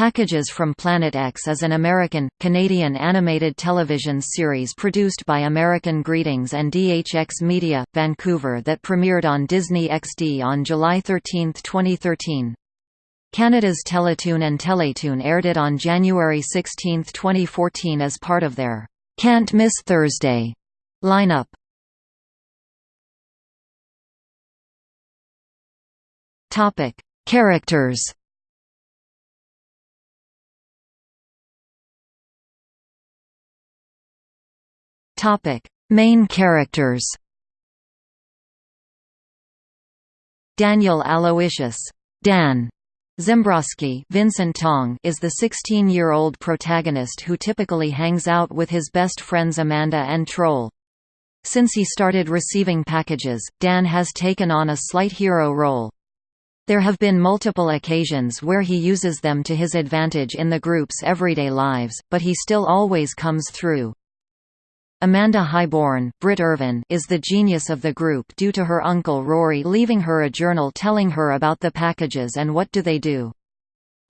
Packages from Planet X is an American, Canadian animated television series produced by American Greetings and DHX Media, Vancouver that premiered on Disney XD on July 13, 2013. Canada's Teletoon and Teletoon aired it on January 16, 2014 as part of their Can't Miss Thursday lineup. Characters Topic: Main characters. Daniel Aloysius, Dan Zembrowski Vincent Tong is the 16-year-old protagonist who typically hangs out with his best friends Amanda and Troll. Since he started receiving packages, Dan has taken on a slight hero role. There have been multiple occasions where he uses them to his advantage in the group's everyday lives, but he still always comes through. Amanda Highborn Britt Irvin is the genius of the group due to her uncle Rory leaving her a journal telling her about the packages and what do they do.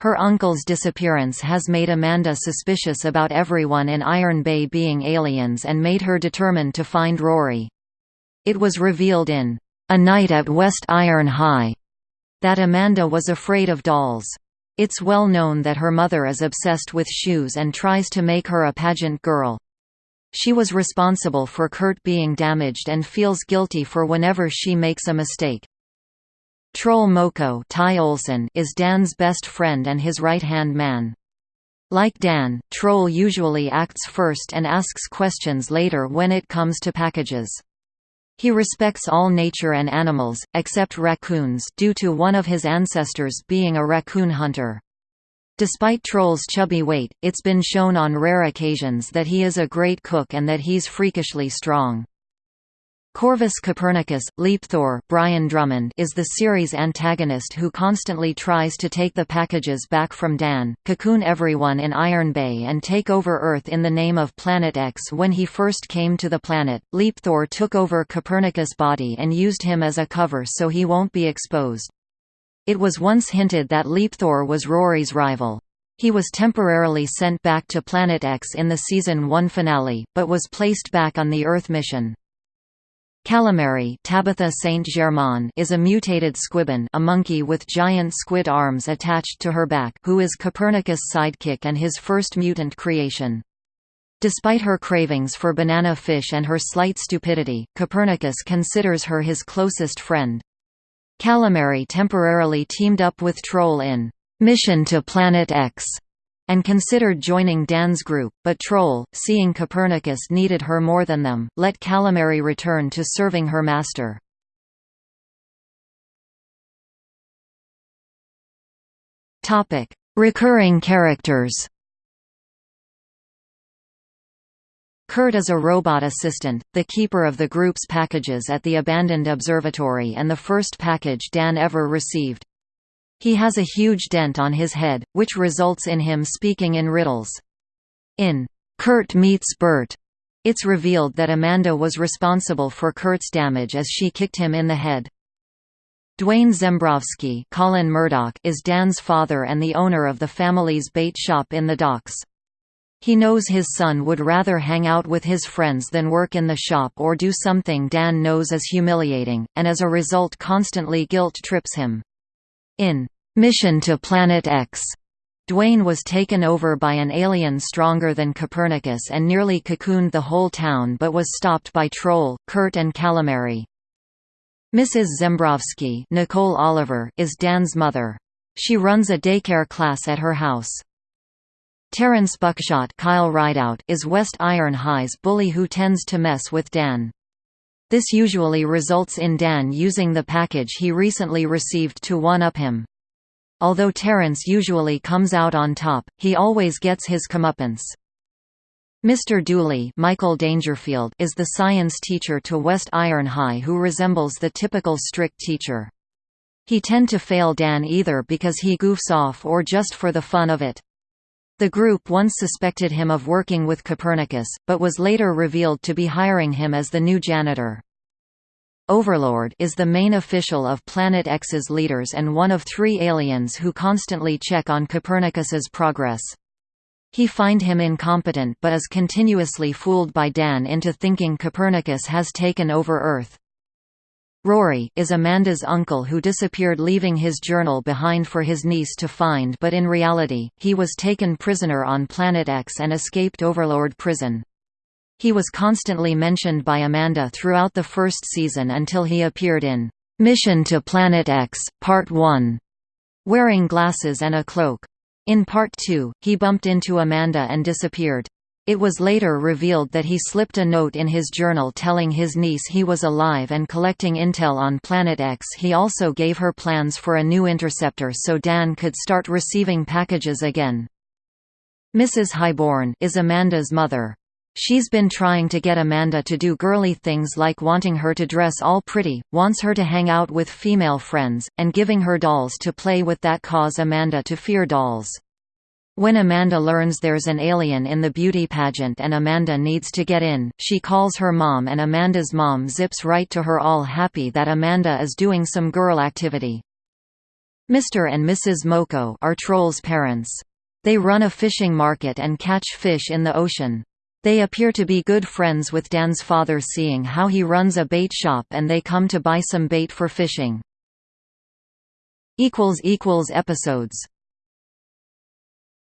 Her uncle's disappearance has made Amanda suspicious about everyone in Iron Bay being aliens and made her determined to find Rory. It was revealed in A Night at West Iron High that Amanda was afraid of dolls. It's well known that her mother is obsessed with shoes and tries to make her a pageant girl. She was responsible for Kurt being damaged and feels guilty for whenever she makes a mistake. Troll Moko Ty Olsson is Dan's best friend and his right-hand man. Like Dan, Troll usually acts first and asks questions later when it comes to packages. He respects all nature and animals, except raccoons due to one of his ancestors being a raccoon hunter. Despite Troll's chubby weight, it's been shown on rare occasions that he is a great cook and that he's freakishly strong. Corvus Copernicus, Leapthor Brian Drummond is the series' antagonist who constantly tries to take the packages back from Dan, cocoon everyone in Iron Bay and take over Earth in the name of Planet X when he first came to the planet. Leapthor took over Copernicus' body and used him as a cover so he won't be exposed. It was once hinted that Leapthor was Rory's rival. He was temporarily sent back to Planet X in the Season 1 finale, but was placed back on the Earth mission. Calamari Tabitha Saint Germain is a mutated squibon a monkey with giant squid arms attached to her back who is Copernicus' sidekick and his first mutant creation. Despite her cravings for banana fish and her slight stupidity, Copernicus considers her his closest friend. Calamari temporarily teamed up with Troll in Mission to Planet X and considered joining Dan's group, but Troll, seeing Copernicus needed her more than them, let Calamari return to serving her master. Recurring characters Kurt is a robot assistant, the keeper of the group's packages at the abandoned observatory and the first package Dan ever received. He has a huge dent on his head, which results in him speaking in riddles. In Kurt Meets Bert, it's revealed that Amanda was responsible for Kurt's damage as she kicked him in the head. Dwayne Zembrowski Colin Murdock is Dan's father and the owner of the family's bait shop in the docks. He knows his son would rather hang out with his friends than work in the shop or do something Dan knows is humiliating, and as a result constantly guilt-trips him. In Mission to Planet X, Dwayne was taken over by an alien stronger than Copernicus and nearly cocooned the whole town but was stopped by Troll, Kurt and Calamari. Mrs. Zembrowski Nicole Oliver is Dan's mother. She runs a daycare class at her house. Terrence Buckshot Kyle Rideout is West Iron High's bully who tends to mess with Dan. This usually results in Dan using the package he recently received to one-up him. Although Terence usually comes out on top, he always gets his comeuppance. Mr. Dooley Michael Dangerfield is the science teacher to West Iron High who resembles the typical strict teacher. He tend to fail Dan either because he goofs off or just for the fun of it. The group once suspected him of working with Copernicus, but was later revealed to be hiring him as the new janitor. Overlord is the main official of Planet X's leaders and one of three aliens who constantly check on Copernicus's progress. He find him incompetent but is continuously fooled by Dan into thinking Copernicus has taken over Earth. Rory is Amanda's uncle who disappeared leaving his journal behind for his niece to find but in reality, he was taken prisoner on Planet X and escaped Overlord prison. He was constantly mentioned by Amanda throughout the first season until he appeared in Mission to Planet X, Part 1, wearing glasses and a cloak. In Part 2, he bumped into Amanda and disappeared. It was later revealed that he slipped a note in his journal telling his niece he was alive and collecting intel on Planet X. He also gave her plans for a new interceptor so Dan could start receiving packages again. Mrs. Highborn is Amanda's mother. She's been trying to get Amanda to do girly things like wanting her to dress all pretty, wants her to hang out with female friends, and giving her dolls to play with that cause Amanda to fear dolls. When Amanda learns there's an alien in the beauty pageant and Amanda needs to get in, she calls her mom and Amanda's mom zips right to her all happy that Amanda is doing some girl activity. Mr. and Mrs. Moko are Troll's parents. They run a fishing market and catch fish in the ocean. They appear to be good friends with Dan's father seeing how he runs a bait shop and they come to buy some bait for fishing. Episodes